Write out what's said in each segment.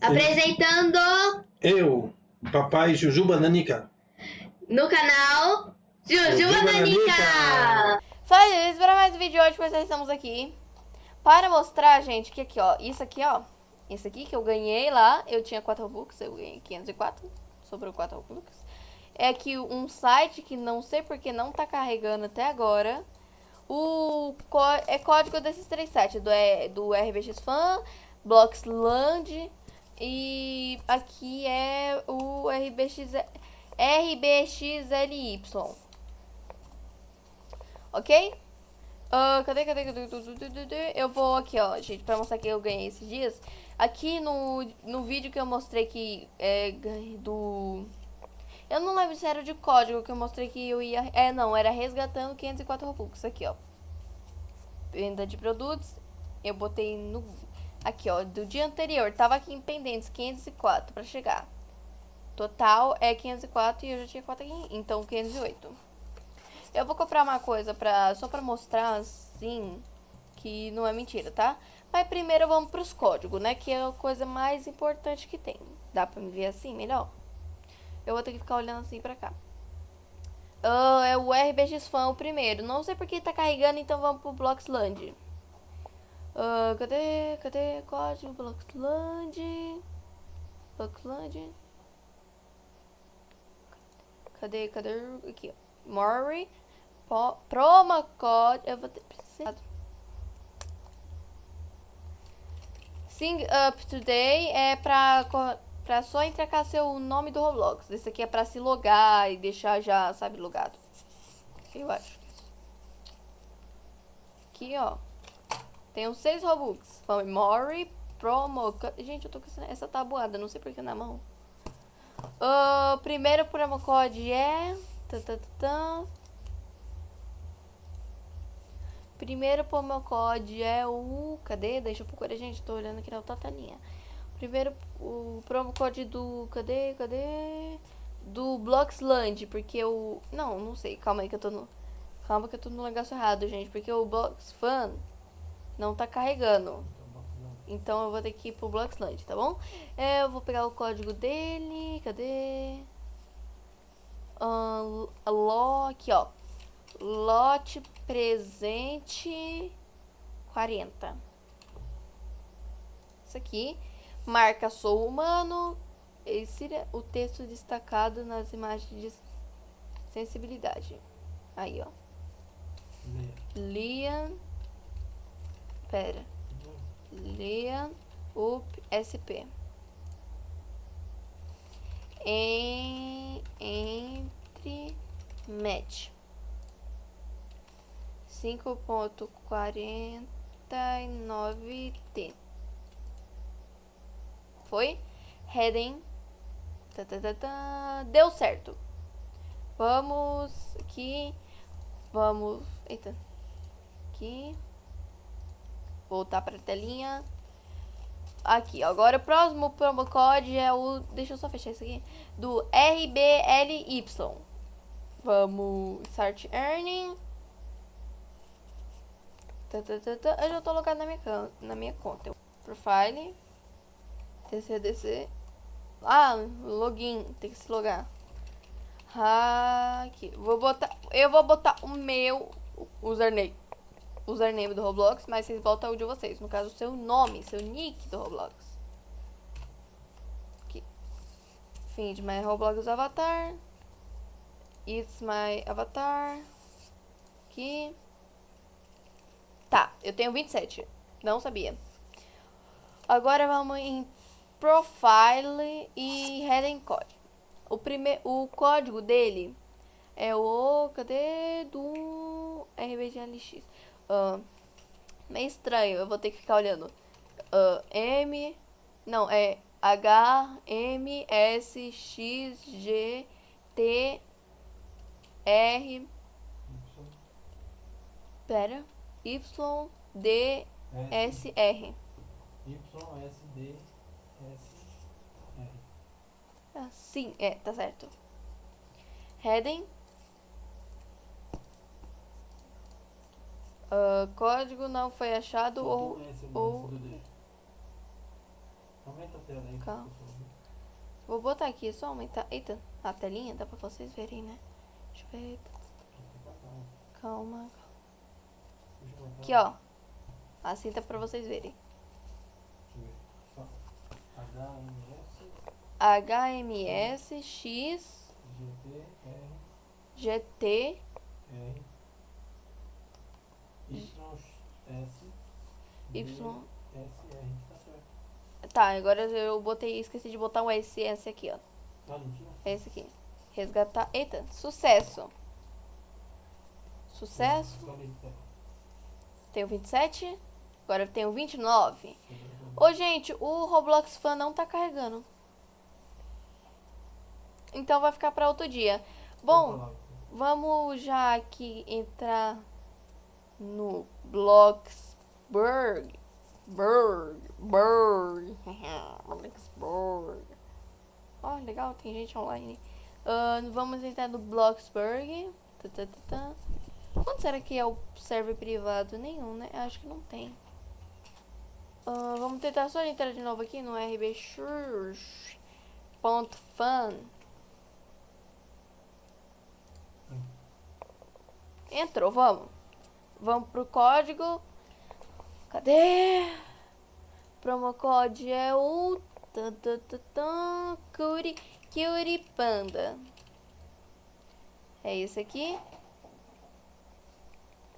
Apresentando Eu, papai Jujuba Nanica. no canal Jujuba Nanica. Fala, gente, para mais um vídeo hoje, pois nós estamos aqui para mostrar, gente, que aqui, ó, isso aqui, ó, isso aqui que eu ganhei lá, eu tinha 4 Robux, eu ganhei 504, sobrou 4 Robux. É que um site que não sei porque não tá carregando até agora, o é código desses três sites, do, é, do RBX Fan, Bloxland e aqui é o RBX, RBXLY. Ok? Ah, cadê, cadê, cadê? Eu vou aqui, ó, gente, pra mostrar que eu ganhei esses dias. Aqui no, no vídeo que eu mostrei que é do... Eu não lembro se era de código que eu mostrei que eu ia... É, não, era resgatando 504 Robux. Aqui, ó. Venda de produtos. Eu botei no... Aqui, ó, do dia anterior. Tava aqui em pendentes, 504 pra chegar. Total é 504 e eu já tinha 4 aqui, então 508. Eu vou comprar uma coisa pra, só pra mostrar, assim, que não é mentira, tá? Mas primeiro vamos pros códigos, né? Que é a coisa mais importante que tem. Dá pra me ver assim, melhor? Eu vou ter que ficar olhando assim pra cá. Ah, é o RBX Fan o primeiro. Não sei porque tá carregando, então vamos pro Bloxland. Ah, cadê? Cadê? Código Bloxland. Bloxland. Cadê? Cadê? Aqui, ó. Mori. Promo code. Eu vou ter precisado. Sing Up Today é pra, pra só entregar seu nome do Roblox. Esse aqui é pra se logar e deixar já, sabe, logado. Eu acho. Aqui, ó. Uns 6 Robux. Mori. Promo. Gente, eu tô com essa, tabuada. Não sei porque na mão. O primeiro promo code é. Tan, tan, tan, tan. Primeiro promo code é o. Cadê? Deixa eu procurar, gente. Tô olhando aqui na outra telinha. Primeiro, o promo code do. Cadê? Cadê? Do Bloxland. Porque o. Não, não sei. Calma aí que eu tô no. Calma que eu tô no negócio errado, gente. Porque o Bloxfan não tá carregando. Então eu vou ter que ir pro Bloxland, tá bom? É, eu vou pegar o código dele. Cadê? Ahn, lo, aqui, ó. Lote presente 40. Isso aqui. Marca sou humano. Insira o texto destacado nas imagens de sensibilidade. Aí, ó. Lian. Pera. Lian up SP. Em, entre match. 5.49T. Foi? Heading. Tá, tá, tá, tá. Deu certo. Vamos aqui. Vamos. Eita. Aqui. Voltar pra telinha. Aqui, agora o próximo promo code é o. Deixa eu só fechar isso aqui. Do RBLY. Vamos. Start Earning. Tá, tá, tá. Eu já tô logado na minha, na minha conta. Profile. TCDC. Ah, login. Tem que se logar. Aqui. Vou botar. Eu vou botar o meu username. Username do Roblox, mas vocês botam o de vocês. No caso, o seu nome, seu nick do Roblox. Aqui. Find my Roblox avatar. It's my avatar. Aqui. Tá, eu tenho 27. Não sabia. Agora vamos em Profile e Heading Code. O, prime... o código dele é o... Cadê? Do RBGLX. Ah, meio estranho, eu vou ter que ficar olhando. Ah, M... Não, é H, M, S, X, G, T, R... Pera. Y, D, S, R. YSD Ah, sim, é, tá certo. Heading. Ah, código não foi achado ou, ou Aumenta a tela aí. Calma. Vou botar aqui, só aumentar. Eita, a telinha dá pra vocês verem, né? Deixa eu ver. Calma. Cá. Aqui, ó. Assim dá pra vocês verem. Deixa eu ver. Só. HMS, X GT R, Y. Tá certo. Tá, agora eu botei, esqueci de botar o SS aqui, ó. Tá? Esse aqui. Resgatar. Eita, sucesso. Sucesso. Tenho 27. Agora eu tenho 29. Ô, gente, o Roblox Fan não tá carregando. Então vai ficar pra outro dia. Bom, vamos já aqui entrar no Bloxburg. Burg, Burg, Bloxburg. Ó, legal, tem gente online. Ah, vamos entrar no Bloxburg. Quanto será que é o server privado? Nenhum, né? Acho que não tem. Ah, vamos tentar só entrar de novo aqui no rbchurch.fan. Entrou, vamos. Vamos pro código. Cadê? Promo code é o tan, tan, tan, tan, Curi, Cutie Panda. É esse aqui.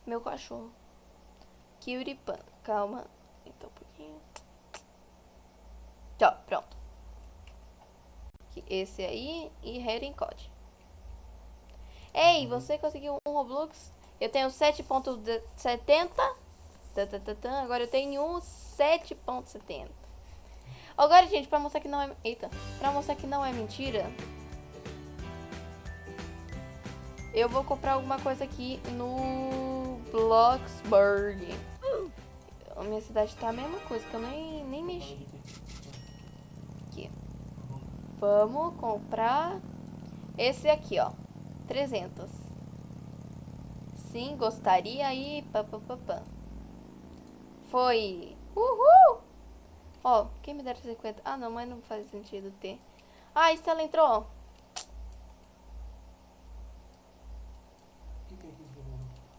Meu cachorro. Cutie Panda. Calma. Então um pouquinho. Tá, pronto. Esse aí e Heading Code. Ei, você conseguiu um Roblox? Eu tenho 7.70. Tá, tá, tá, tá. Agora eu tenho um 7.70. Agora, gente, pra mostrar que não é... Eita. Pra mostrar que não é mentira... Eu vou comprar alguma coisa aqui no Bloxburg. A minha cidade tá a mesma coisa, que eu nem, nem mexi. Aqui. Vamos comprar esse aqui, ó. 300. Sim, gostaria aí. Pá. Foi. Uhul! Ó, quem me dera 50? Ah, não, mas não faz sentido ter. Ah, a Estela entrou.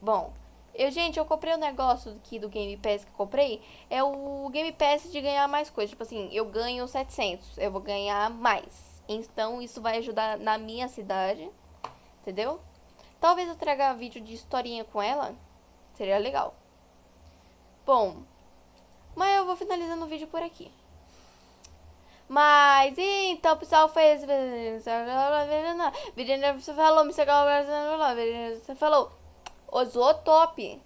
Bom, eu, gente, eu comprei um negócio aqui do Game Pass que eu comprei. É o Game Pass de ganhar mais coisas. Tipo assim, eu ganho 700, eu vou ganhar mais. Então, isso vai ajudar na minha cidade. Entendeu? Talvez eu traga vídeo de historinha com ela. Seria legal. Bom, mas eu vou finalizando o vídeo por aqui. Mas, então, pessoal, foi esse. Você falou, você falou, Osou top.